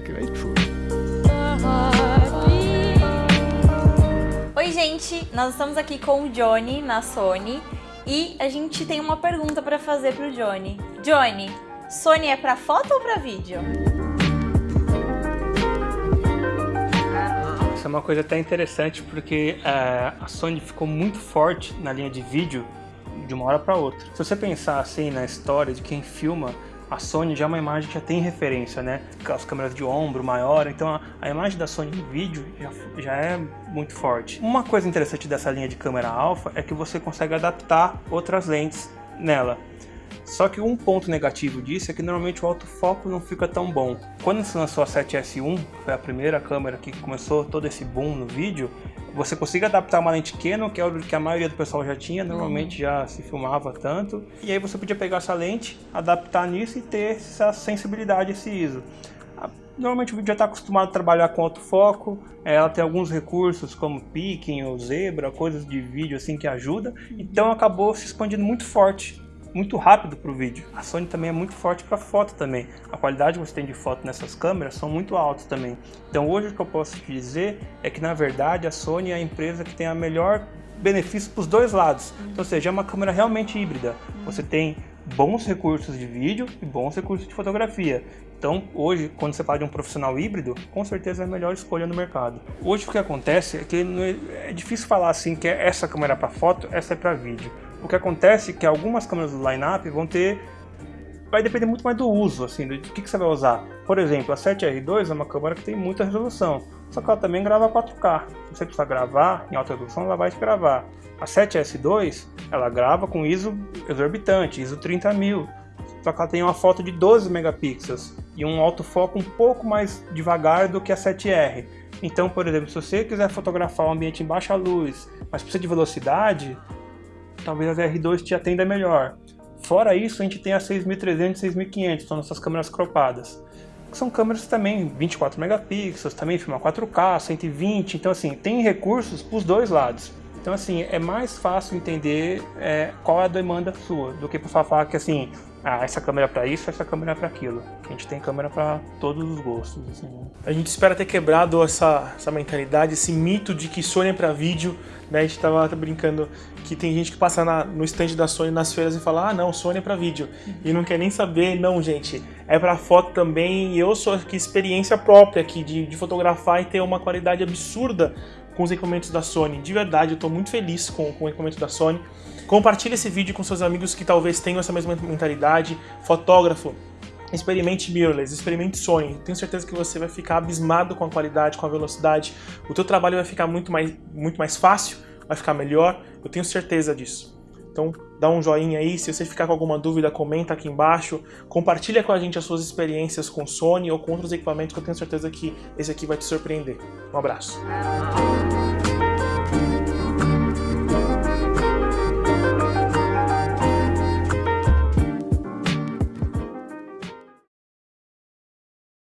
great food. Oi gente, nós estamos aqui com o Johnny na Sony e a gente tem uma pergunta para fazer pro Johnny. Johnny, Sony é para foto ou para vídeo? Isso é uma coisa até interessante porque uh, a Sony ficou muito forte na linha de vídeo de uma hora para outra. Se você pensar assim na história de quem filma, a Sony já é uma imagem que já tem referência, né? As câmeras de ombro maior, então a, a imagem da Sony em vídeo já, já é muito forte. Uma coisa interessante dessa linha de câmera alfa é que você consegue adaptar outras lentes nela. Só que um ponto negativo disso é que normalmente o autofoco não fica tão bom. Quando se lançou a 7S1, foi a primeira câmera que começou todo esse boom no vídeo, você consegue adaptar uma lente Canon, que é o que a maioria do pessoal já tinha, normalmente já se filmava tanto, e aí você podia pegar essa lente, adaptar nisso e ter essa sensibilidade, esse ISO. Normalmente o vídeo já está acostumado a trabalhar com autofoco, é, ela tem alguns recursos como picking ou zebra, coisas de vídeo assim que ajuda, então acabou se expandindo muito forte muito rápido para o vídeo. A Sony também é muito forte para foto também. A qualidade que você tem de foto nessas câmeras são muito altas também. Então hoje o que eu posso te dizer é que na verdade a Sony é a empresa que tem a melhor benefício para os dois lados. Então, ou seja, é uma câmera realmente híbrida. Você tem bons recursos de vídeo e bons recursos de fotografia. Então, hoje, quando você fala de um profissional híbrido, com certeza é a melhor escolha no mercado. Hoje o que acontece é que é, é difícil falar assim que é essa câmera para foto, essa é para vídeo. O que acontece é que algumas câmeras do line-up vão ter vai depender muito mais do uso, assim, do que, que você vai usar. Por exemplo, a 7R2 é uma câmera que tem muita resolução, só que ela também grava 4K. Se você precisar gravar em alta resolução, ela vai te gravar. A 7S2, ela grava com ISO exorbitante, ISO 30000, só que ela tem uma foto de 12 megapixels e um autofoco um pouco mais devagar do que a 7R. Então, por exemplo, se você quiser fotografar um ambiente em baixa luz, mas precisa de velocidade, talvez a R2 te atenda melhor. Fora isso, a gente tem a 6300 e 6500, são nossas câmeras cropadas. São câmeras também 24 megapixels, também filma 4K, 120, então assim, tem recursos para os dois lados. Então assim, é mais fácil entender é, qual é a demanda sua, do que para falar que assim, ah, essa câmera é para isso, essa câmera é para aquilo. A gente tem câmera para todos os gostos. Assim. Né? A gente espera ter quebrado essa, essa mentalidade, esse mito de que Sony é para vídeo. Né? A gente tava brincando que tem gente que passa na, no stand da Sony nas feiras e fala, ah não, Sony é para vídeo. E não quer nem saber, não gente, é para foto também. E eu sou aqui experiência própria aqui de, de fotografar e ter uma qualidade absurda com os equipamentos da Sony. De verdade, eu estou muito feliz com, com o equipamento da Sony. Compartilhe esse vídeo com seus amigos que talvez tenham essa mesma mentalidade. Fotógrafo, experimente mirrorless, experimente Sony. Tenho certeza que você vai ficar abismado com a qualidade, com a velocidade. O teu trabalho vai ficar muito mais, muito mais fácil, vai ficar melhor. Eu tenho certeza disso. Então dá um joinha aí, se você ficar com alguma dúvida, comenta aqui embaixo. Compartilha com a gente as suas experiências com Sony ou com outros equipamentos que eu tenho certeza que esse aqui vai te surpreender. Um abraço.